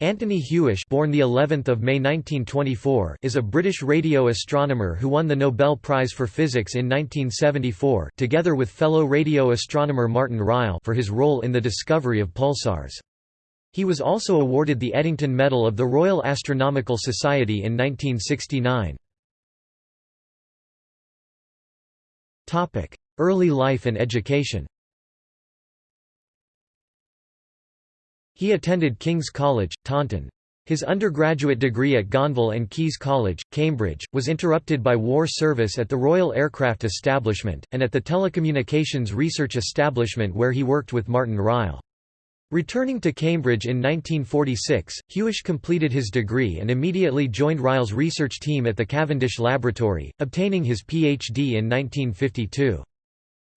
Anthony Hewish born the 11th of May 1924 is a British radio astronomer who won the Nobel Prize for Physics in 1974 together with fellow radio astronomer Martin Ryle for his role in the discovery of pulsars. He was also awarded the Eddington Medal of the Royal Astronomical Society in 1969. Early life and education He attended King's College, Taunton. His undergraduate degree at Gonville and Caius College, Cambridge, was interrupted by war service at the Royal Aircraft Establishment, and at the Telecommunications Research Establishment where he worked with Martin Ryle. Returning to Cambridge in 1946, Hewish completed his degree and immediately joined Ryle's research team at the Cavendish Laboratory, obtaining his Ph.D. in 1952.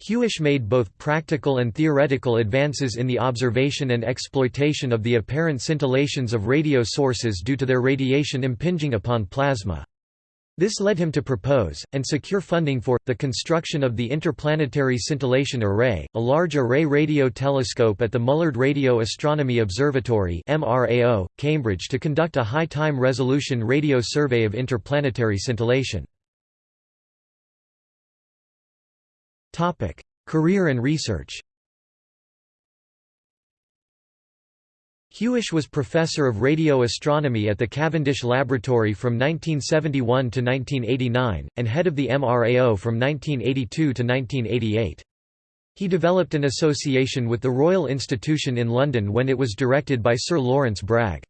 Hewish made both practical and theoretical advances in the observation and exploitation of the apparent scintillations of radio sources due to their radiation impinging upon plasma. This led him to propose, and secure funding for, the construction of the Interplanetary Scintillation Array, a large array radio telescope at the Mullard Radio Astronomy Observatory MRAO, Cambridge to conduct a high-time resolution radio survey of interplanetary scintillation. Topic: Career and research. Hewish was professor of radio astronomy at the Cavendish Laboratory from 1971 to 1989, and head of the MRAO from 1982 to 1988. He developed an association with the Royal Institution in London when it was directed by Sir Lawrence Bragg.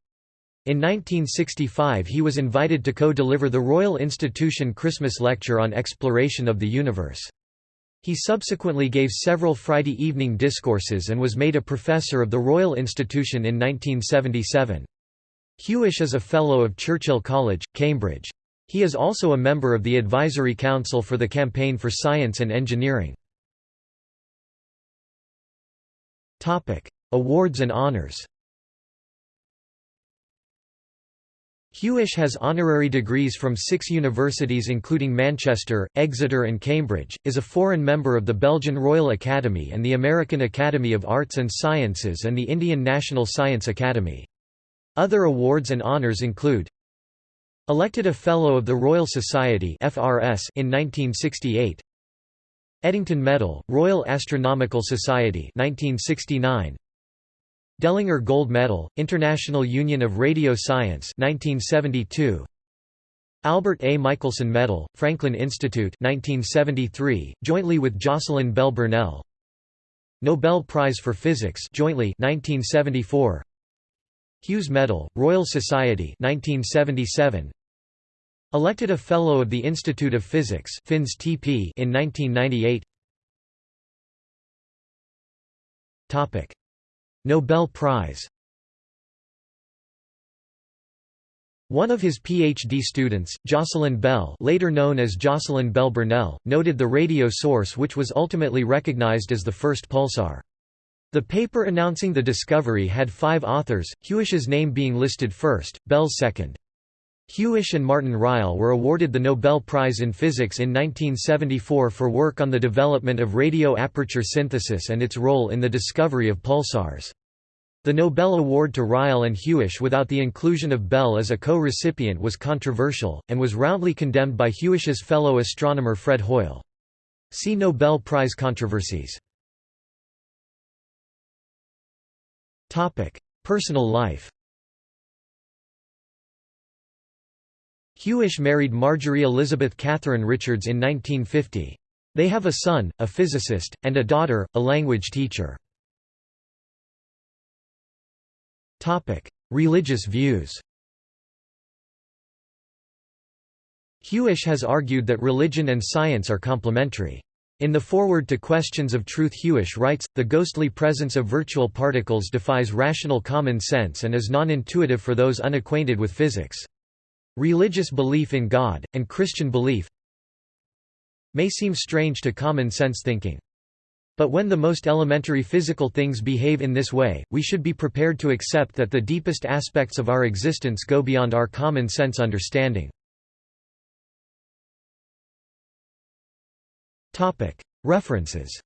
In 1965 he was invited to co-deliver the Royal Institution Christmas Lecture on Exploration of the Universe. He subsequently gave several Friday evening discourses and was made a professor of the Royal Institution in 1977. Hewish is a Fellow of Churchill College, Cambridge. He is also a member of the Advisory Council for the Campaign for Science and Engineering. Awards and honors Hewish has honorary degrees from six universities including Manchester, Exeter and Cambridge, is a foreign member of the Belgian Royal Academy and the American Academy of Arts and Sciences and the Indian National Science Academy. Other awards and honours include Elected a Fellow of the Royal Society FRS in 1968 Eddington Medal, Royal Astronomical Society 1969 Dellinger Gold Medal, International Union of Radio Science 1972. Albert A. Michelson Medal, Franklin Institute 1973, jointly with Jocelyn Bell Burnell. Nobel Prize for Physics jointly 1974. Hughes Medal, Royal Society 1977. Elected a Fellow of the Institute of Physics in 1998. Topic Nobel Prize One of his PhD students, Jocelyn Bell later known as Jocelyn Bell Burnell, noted the radio source which was ultimately recognized as the first pulsar. The paper announcing the discovery had five authors, Hewish's name being listed first, Bell's second. Hewish and Martin Ryle were awarded the Nobel Prize in Physics in 1974 for work on the development of radio aperture synthesis and its role in the discovery of pulsars. The Nobel Award to Ryle and Hewish without the inclusion of Bell as a co-recipient was controversial, and was roundly condemned by Hewish's fellow astronomer Fred Hoyle. See Nobel Prize controversies. Personal life Hewish married Marjorie Elizabeth Catherine Richards in 1950. They have a son, a physicist, and a daughter, a language teacher. Religious views Hewish has argued that religion and science are complementary. In the foreword to Questions of Truth Hewish writes, the ghostly presence of virtual particles defies rational common sense and is non-intuitive for those unacquainted with physics. Religious belief in God, and Christian belief may seem strange to common sense thinking. But when the most elementary physical things behave in this way, we should be prepared to accept that the deepest aspects of our existence go beyond our common sense understanding. References